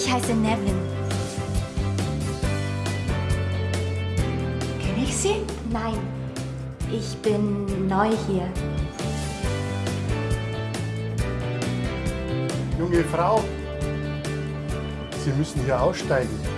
Ich heiße Nevin. Kenne ich Sie? Nein, ich bin neu hier. Junge Frau, Sie müssen hier aussteigen.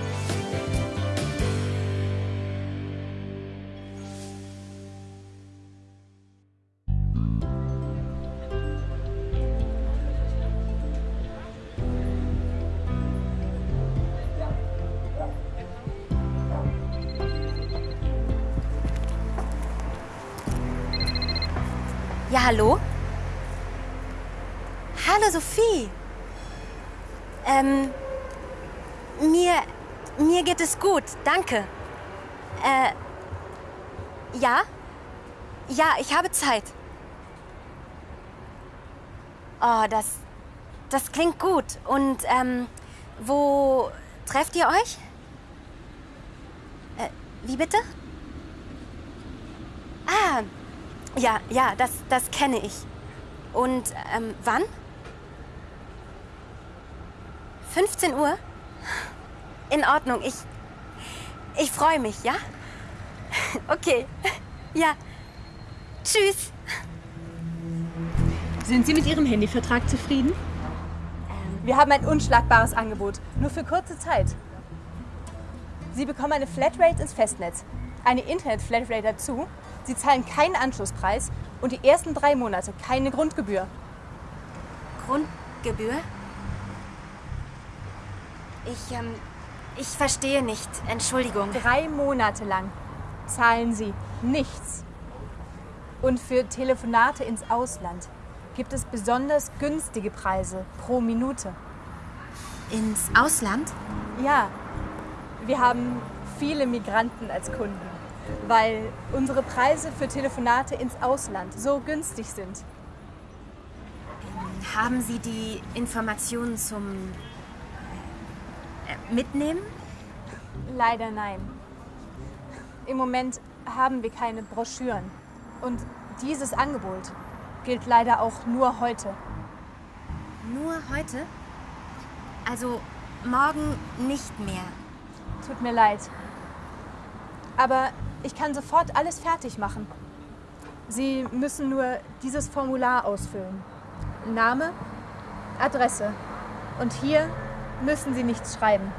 Ja, hallo? Hallo, Sophie. Ähm, mir, mir geht es gut, danke. Äh, ja? Ja, ich habe Zeit. Oh, das, das klingt gut. Und, ähm, wo trefft ihr euch? Äh, wie bitte? Ah, ja, ja, das, das kenne ich. Und ähm, wann? 15 Uhr? In Ordnung, ich. Ich freue mich, ja? Okay. Ja. Tschüss. Sind Sie mit Ihrem Handyvertrag zufrieden? Wir haben ein unschlagbares Angebot, nur für kurze Zeit. Sie bekommen eine Flatrate ins Festnetz, eine Internet-Flatrate dazu, Sie zahlen keinen Anschlusspreis und die ersten drei Monate keine Grundgebühr. Grundgebühr? Ich, ähm, ich verstehe nicht. Entschuldigung. Drei Monate lang zahlen Sie nichts. Und für Telefonate ins Ausland gibt es besonders günstige Preise pro Minute. Ins Ausland? Ja, wir haben viele Migranten als Kunden, weil unsere Preise für Telefonate ins Ausland so günstig sind. Haben Sie die Informationen zum äh, Mitnehmen? Leider nein. Im Moment haben wir keine Broschüren. Und dieses Angebot gilt leider auch nur heute. Nur heute? Also morgen nicht mehr. Tut mir leid. Aber ich kann sofort alles fertig machen. Sie müssen nur dieses Formular ausfüllen. Name, Adresse. Und hier müssen Sie nichts schreiben.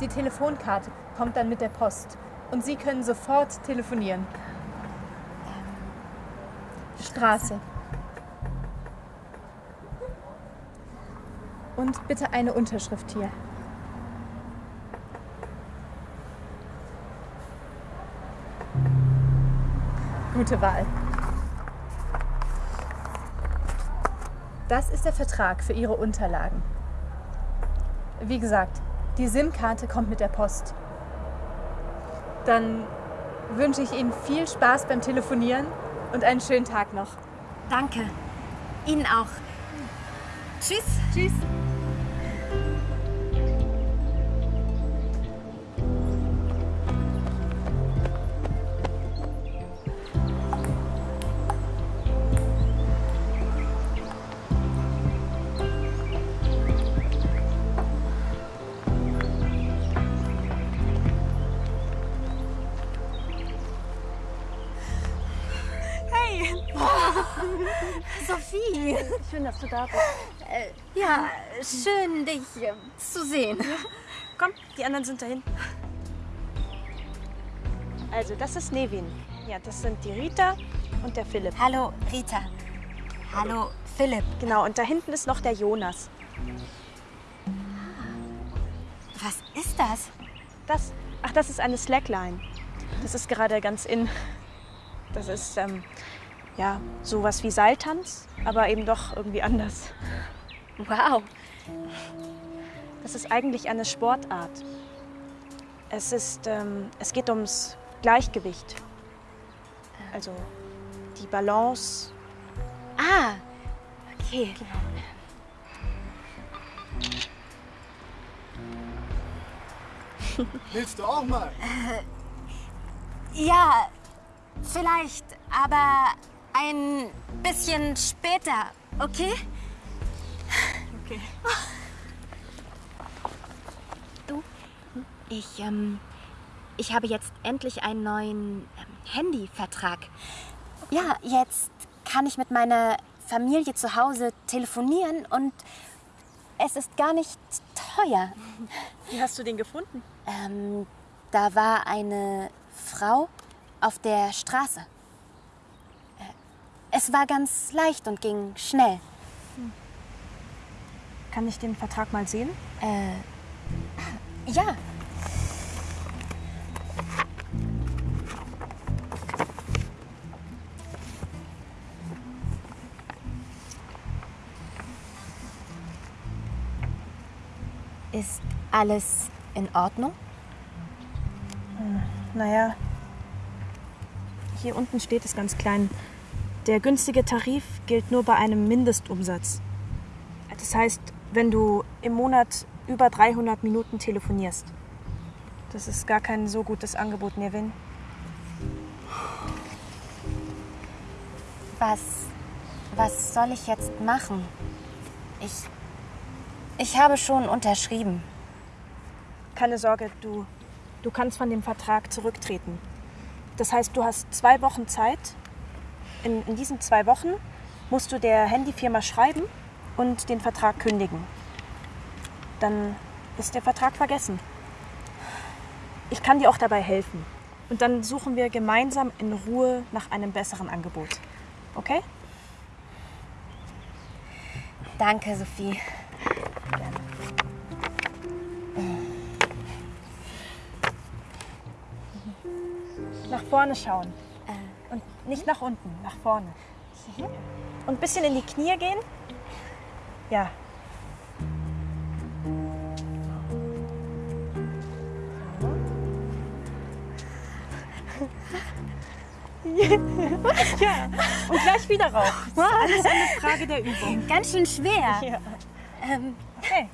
Die Telefonkarte kommt dann mit der Post und Sie können sofort telefonieren. Straße. Und bitte eine Unterschrift hier. Gute Wahl. Das ist der Vertrag für Ihre Unterlagen. Wie gesagt, die SIM-Karte kommt mit der Post. Dann wünsche ich Ihnen viel Spaß beim Telefonieren und einen schönen Tag noch. Danke. Ihnen auch. Tschüss. Tschüss. Schön, dass du da bist. Ja, schön, dich äh, zu sehen. Komm, die anderen sind dahin. Also, das ist Nevin. Ja, das sind die Rita und der Philipp. Hallo, Rita. Hallo, Philipp. Genau, und da hinten ist noch der Jonas. Was ist das? Das, ach, das ist eine Slackline. Das ist gerade ganz in. Das ist, ähm, ja, sowas wie Seiltanz, aber eben doch irgendwie anders. Wow. Das ist eigentlich eine Sportart. Es, ist, ähm, es geht ums Gleichgewicht. Also die Balance. Ah, okay. Willst du auch mal? Ja, vielleicht, aber ein bisschen später, okay? Okay. Ich, ähm, ich habe jetzt endlich einen neuen ähm, Handyvertrag. Ja, jetzt kann ich mit meiner Familie zu Hause telefonieren und es ist gar nicht teuer. Wie hast du den gefunden? Ähm, da war eine Frau auf der Straße. Es war ganz leicht und ging schnell. Kann ich den Vertrag mal sehen? Äh, ja. Ist alles in Ordnung? Naja, hier unten steht es ganz klein. Der günstige Tarif gilt nur bei einem Mindestumsatz. Das heißt, wenn du im Monat über 300 Minuten telefonierst. Das ist gar kein so gutes Angebot, Nevin. Was, was soll ich jetzt machen? Ich, ich habe schon unterschrieben. Keine Sorge, du, du kannst von dem Vertrag zurücktreten. Das heißt, du hast zwei Wochen Zeit. In, in diesen zwei Wochen musst du der Handyfirma schreiben und den Vertrag kündigen. Dann ist der Vertrag vergessen. Ich kann dir auch dabei helfen. Und dann suchen wir gemeinsam in Ruhe nach einem besseren Angebot. Okay? Danke, Sophie. Nach vorne schauen. Nicht nach unten, nach vorne. Und ein bisschen in die Knie gehen. Ja. ja. Und gleich wieder rauf. Das ist alles eine Frage der Übung. Ganz schön schwer. Ja. Ähm, Okay.